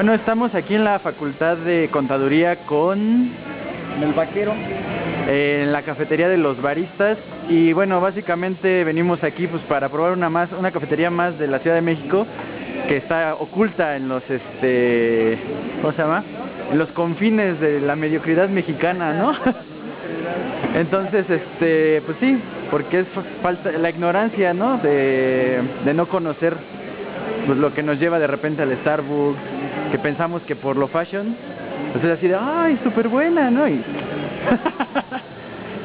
Bueno, estamos aquí en la Facultad de Contaduría con... El vaquero. en la cafetería de los baristas y bueno, básicamente venimos aquí pues para probar una más, una cafetería más de la Ciudad de México que está oculta en los este, ¿cómo se llama? En los confines de la mediocridad mexicana, ¿no? Entonces, este, pues sí, porque es falta la ignorancia, ¿no? De, de no conocer pues lo que nos lleva de repente al Starbucks, que pensamos que por lo fashion, pues es así de, ay, súper buena, ¿no? Y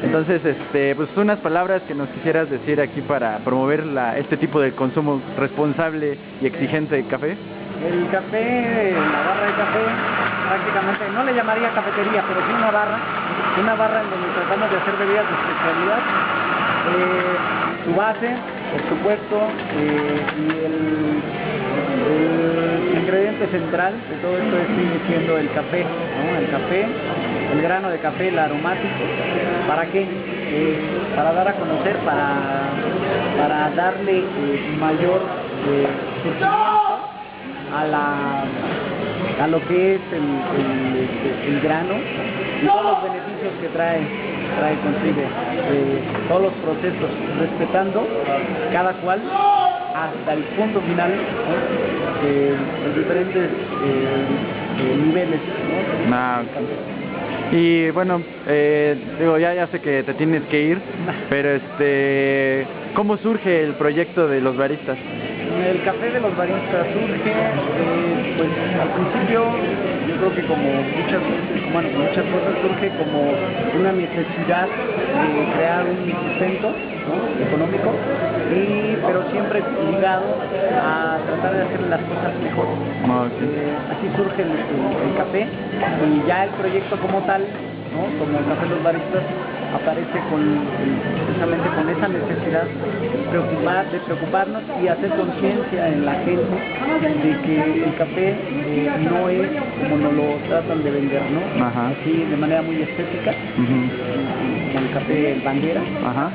Entonces, este, pues unas palabras que nos quisieras decir aquí para promover la, este tipo de consumo responsable y exigente de café. El café, la barra de café, prácticamente, no le llamaría cafetería, pero sí una barra, una barra en donde tratamos de hacer bebidas de especialidad. Eh, su base, por supuesto, eh, y el, el ingrediente central de todo esto es, sigue siendo el café, ¿no? El café, el grano de café, el aromático. ¿Para qué? Eh, para dar a conocer, para, para darle eh, mayor eh, a la a lo que es el, el- el grano y todos los beneficios que trae trae consigo eh, todos los procesos respetando cada cual hasta el punto final ¿no? Eh, los diferentes eh, eh, niveles ¿no? Ah. Y bueno, eh, digo, ya, ya sé que te tienes que ir, pero este, ¿cómo surge el proyecto de los baristas? El café de los baristas surge, eh, pues al principio yo creo que como muchas veces, bueno, muchas cosas surge como una necesidad de crear un sustento ¿no? económico, y, pero siempre ligado a tratar de hacer las cosas mejor. Ah. Eh, así surge el, el- el café y ya el proyecto como tal, ¿no? como el café de los baristas, aparece con precisamente con esa necesidad de preocupar, de preocuparnos y hacer conciencia en la gente de que el café eh, no es como nos lo tratan de vender, ¿no? Ajá. Así de manera muy estética, Ujú. como el café bandera. Ajá.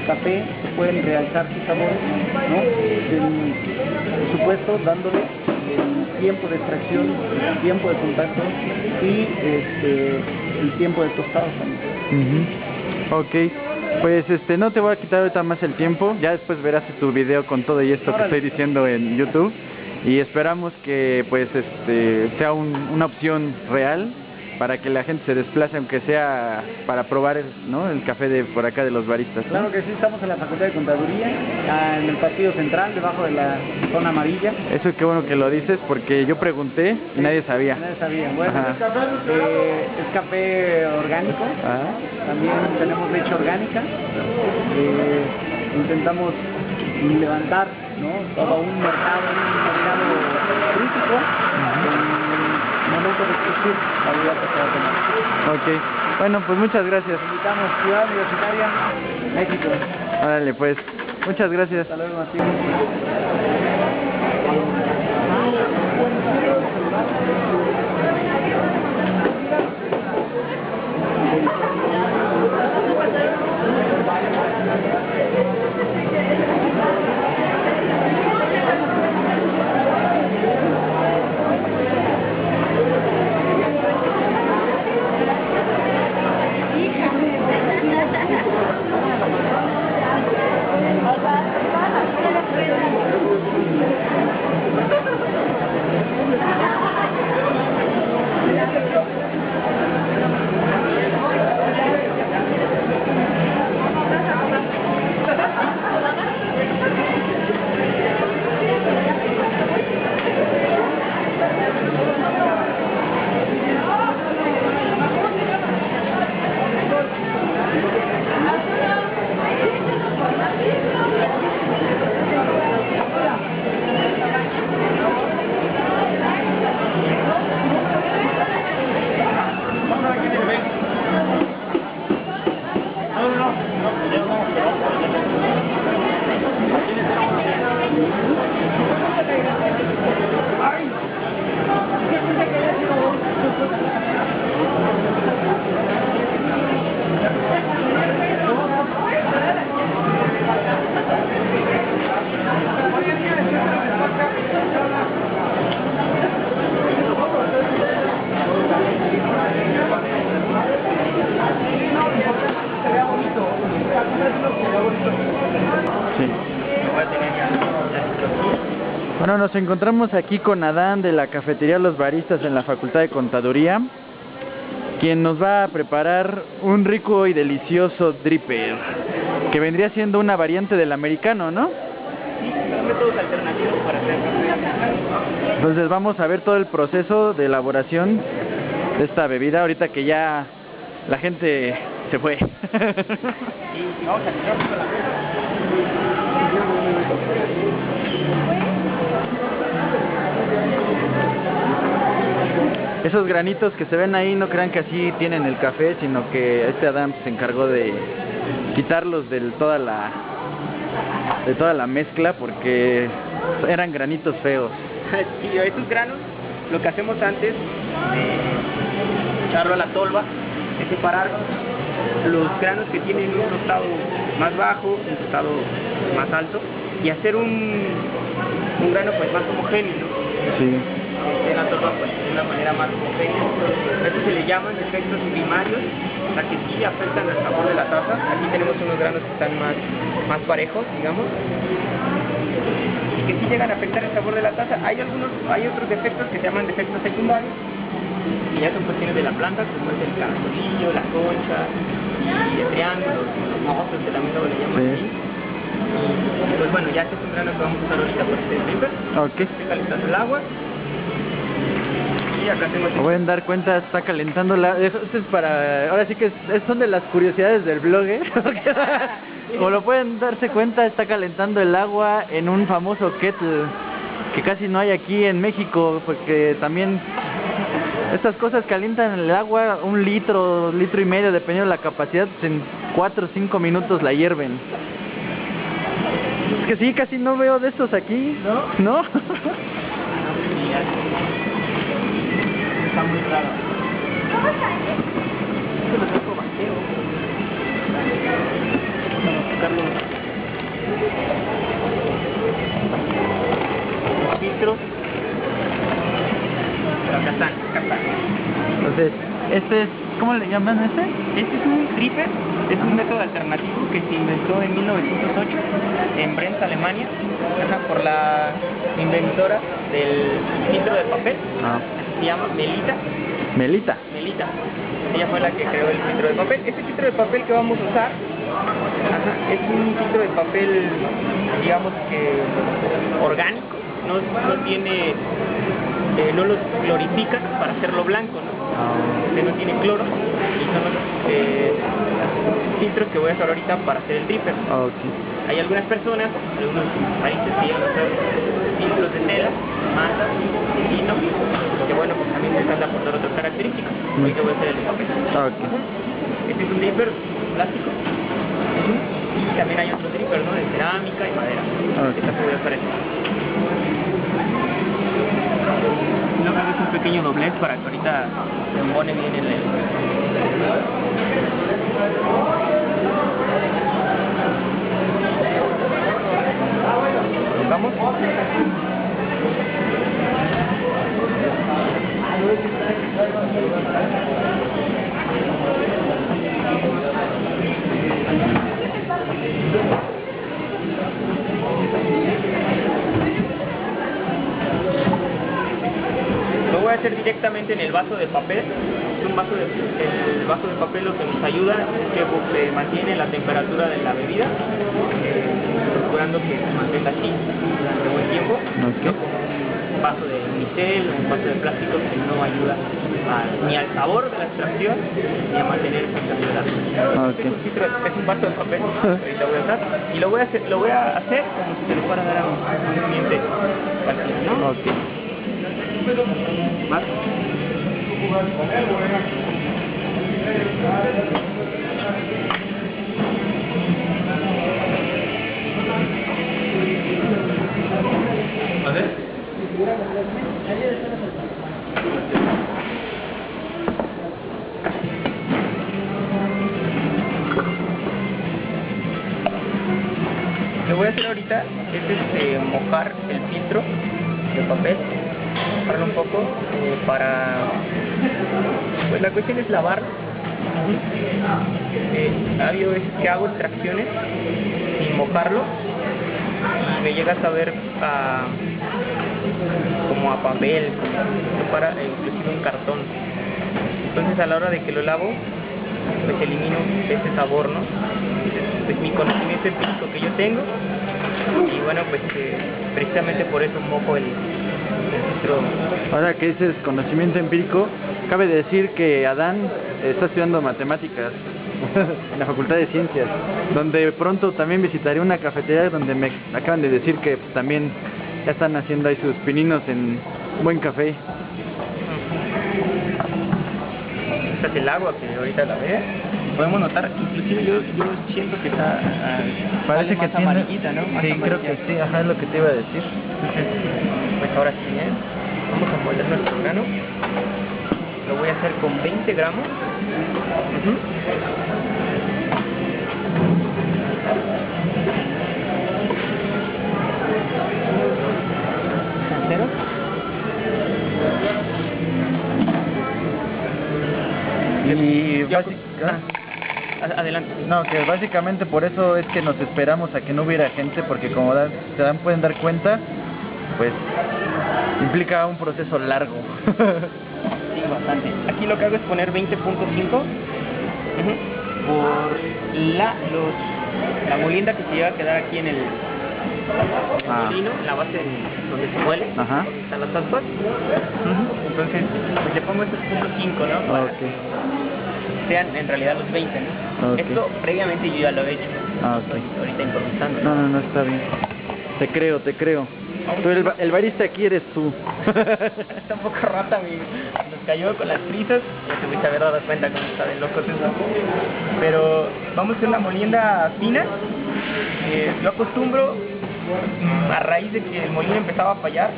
El café se pueden realzar sus sabores, ¿no? Del- por supuesto, dándole el tiempo de extracción, el tiempo de contacto y este, el tiempo de tostado también. Ujú. Ok, pues este, no te voy a quitar ahorita más el tiempo, ya después verás tu video con todo y esto que estoy diciendo en YouTube y esperamos que pues este sea un- una opción real para que la gente se desplace aunque sea para probar el, ¿no? el café de por acá de los baristas. ¿no? Claro que sí, estamos en la Facultad de Contaduría, ah, en el pasillo central, debajo de la zona amarilla. Eso qué bueno que lo dices porque yo pregunté y nadie sabía. Nadie sabía. Bueno, eh, es café orgánico. También tenemos leche orgánica. Eh, intentamos levantar ¿no? todo un mercado, un mercado crítico en el momento de existir la vida que se va a tomar. ok, bueno pues muchas gracias. Invitamos Ciudad Universitaria, México. Órale pues, muchas gracias. Hasta luego, Martín. Nos encontramos aquí con Adán de la cafetería Los Baristas en la Facultad de Contaduría, quien nos va a preparar un rico y delicioso dripper, que vendría siendo una variante del americano, ¿no? Sí, son métodos alternativos para hacer café. Entonces vamos a ver todo el proceso de elaboración de esta bebida, ahorita que ya la gente se fue. Y, y vamos a Esos granitos que se ven ahí no crean que así tienen el café, sino que este Adam se encargó de quitarlos de toda la de toda la mezcla porque eran granitos feos. Sí, estos granos, lo que hacemos antes de echarlo a la tolva es separar los granos que tienen un tostado más bajo, un tostado más alto y hacer un, un grano pues más homogéneo. Sí. Este, la tolva pues de una manera más homogénea. A esto se le llaman efectos primarios, o sea que sí afectan al sabor de la taza. Aquí tenemos unos granos que están más, más parejos, digamos y que sí llegan a afectar el sabor de la taza. Hay algunos, hay otros defectos que se llaman defectos secundarios, y ya son cuestiones de la planta, como es el caracolillo, la concha, y el triángulo, los mozos, que también luego le llaman Sí. así. Y pues bueno, ya este es un grano que vamos a usar ahorita para este dripper. Ok. Estoy calentando el agua. Acá tengo pueden dar cuenta, está calentando la... Esto es para... Ahora sí que es- son de las curiosidades del blog, ¿eh? Como lo pueden darse cuenta, está calentando el agua en un famoso kettle que casi no hay aquí en México, porque también estas cosas calientan el agua un litro, litro y medio, dependiendo de la capacidad, en 4 o 5 minutos la hierven. Es que sí, casi no veo de estos aquí. ¿No? ¿No? Está muy raro. Esto lo tengo vaquero. Vamos a buscar los, los filtros. Pero acá están, acá están. Entonces, este es... ¿Cómo le llaman este? Este es un dripper, es un método alternativo que se inventó en 1908 en Brent, Alemania, por la inventora del filtro de papel, Ah, se llama Melita. Melita. Melita. Ella fue la que creó el filtro de papel. Este filtro de papel que vamos a usar ajá, es un filtro de papel, digamos que orgánico, no, no tiene, eh, no lo glorifican para hacerlo blanco, ¿no? Este no tiene cloro y son los eh, filtros que voy a usar ahorita para hacer el dripper. Ah, ok. Hay algunas personas, algunos países que usar filtros de tela, masa, lino, que bueno, pues también han de aportar otras características. Ahorita voy a hacer el de papel. Ah. Este es un dripper plástico. Y también hay otros drippers, ¿no? De cerámica y madera. Ok. Esta se voy a usar esta. No creo que es un pequeño doblez para que ahorita se embone bien en el... ¿Vamos? Lo voy a hacer directamente en el vaso de papel. Un vaso de, el vaso de papel lo que nos ayuda es que se mantiene la temperatura de la bebida, eh, procurando que se mantenga así durante buen tiempo. Un vaso de unicel o un vaso de plástico que no ayuda a- ni al sabor de la extracción ni a mantener esa temperatura. Ok. Es, un vaso de papel, ahorita voy a usar, y lo voy a hacer, lo voy a hacer como si se lo fuera a dar a un, cliente cualquiera, ¿no? Ok. ¿Más? Lo voy a hacer ahorita es este, mojar el filtro de papel, mojarlo un poco eh, para... Pues la cuestión es lavarlo. Eh, habido veces que hago extracciones sin mojarlo y me llega a saber a, como a papel, como para inclusive un cartón. Entonces a la hora de que lo lavo, pues elimino ese sabor, ¿no? Entonces, pues mi conocimiento empírico que yo tengo y bueno, pues eh, precisamente por eso mojo el, el. Ahora que dices conocimiento empírico, cabe decir que Adán está estudiando matemáticas en la Facultad de Ciencias, donde pronto también visitaré una cafetería donde me acaban de decir que pues, también ya están haciendo ahí sus pininos en buen café. Esta es el agua que ahorita la ve. Podemos notar, inclusive yo, yo siento que está ah, Parece que más tiene... amarillita, ¿no? Más sí, creo que sí, ajá, es lo que te iba a decir. Pues ahora sí, ¿eh? Vamos a moler nuestro grano. Lo voy a hacer con 20 gramos. Ujú. ¿Cero? Y ah, Adelante. No, que básicamente por eso es que nos esperamos a que no hubiera gente, porque como da- se dan, pueden dar cuenta, pues implica un proceso largo. Sí, bastante. Aquí lo que hago es poner 20.5 ujú, por la, los, la molienda que se llega a quedar aquí en el, Ah. molino, en la base donde se muele, Ajá. están las aspas. Entonces, pues le pongo estos puntos 5, ¿no? Para que sean en realidad los 20, ¿no? Esto previamente yo ya lo he hecho. Ah, ok. Estoy ahorita improvisando. No, no, no, está bien. Te creo, te creo. Tú, el, ba- el barista aquí eres tú. Está un poco rata, mi, nos cayó con las prisas, ya te voy a haber dado cuenta cómo está de locos eso. Pero vamos a hacer una molienda fina. Eh, yo acostumbro, mm, a raíz de que el molino empezaba a fallar,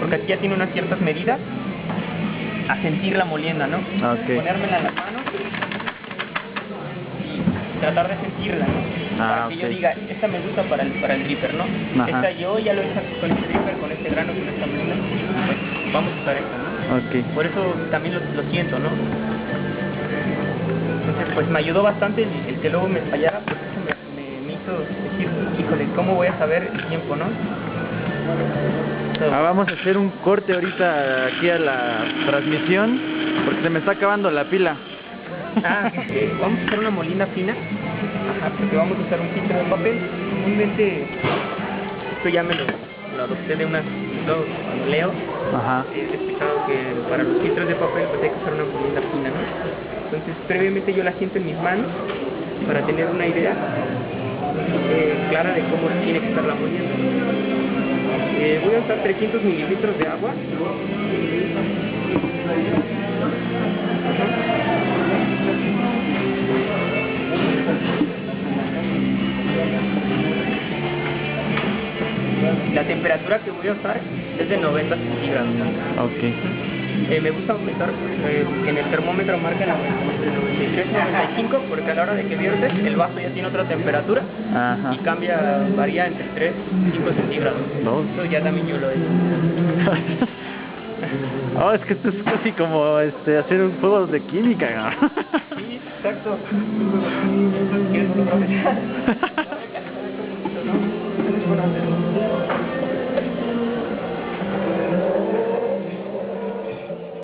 porque aquí ya tiene unas ciertas medidas, a sentir la molienda, ¿no? Ok. Ponérmela en las manos tratar de sentirla, ¿no? Ah, para que yo diga, esta me gusta para el, para el dripper, ¿no? Ajá. Esta yo ya lo he hecho con este dripper, con este grano, con esta molina, pues vamos a usar esta, ¿no? ok. Por eso también lo, lo siento, ¿no? Entonces, pues me ayudó bastante el, el que luego me fallara, pues eso me, me, me hizo decir, híjole, ¿cómo voy a saber el tiempo, no? Ah, vamos a hacer un corte ahorita aquí a la transmisión, porque se me está acabando la pila. ah, eh, vamos a hacer una molina fina, ajá, porque vamos a usar un filtro de papel. Comúnmente, esto ya me lo, lo adopté de una, luego, cuando leo, Ajá. he explicado que para los filtros de papel pues hay que usar una molina fina, ¿no? Entonces previamente yo la siento en mis manos para tener una idea eh, clara de cómo tiene que estar la molienda. Eh, voy a usar 300 mililitros de agua. La temperatura que voy a usar es de 90 centígrados. Ok. Eh, me gusta aumentar eh, que en el termómetro marca la entre 93 y 95 porque a la hora de que viertes el vaso ya tiene otra temperatura Ajá. y cambia, varía entre 3 y 5 centígrados. No. Eso ya también yo lo he hecho. Oh, es que esto es casi como este hacer un juego de química. ¿no? Sí, exacto. ¿Quieres?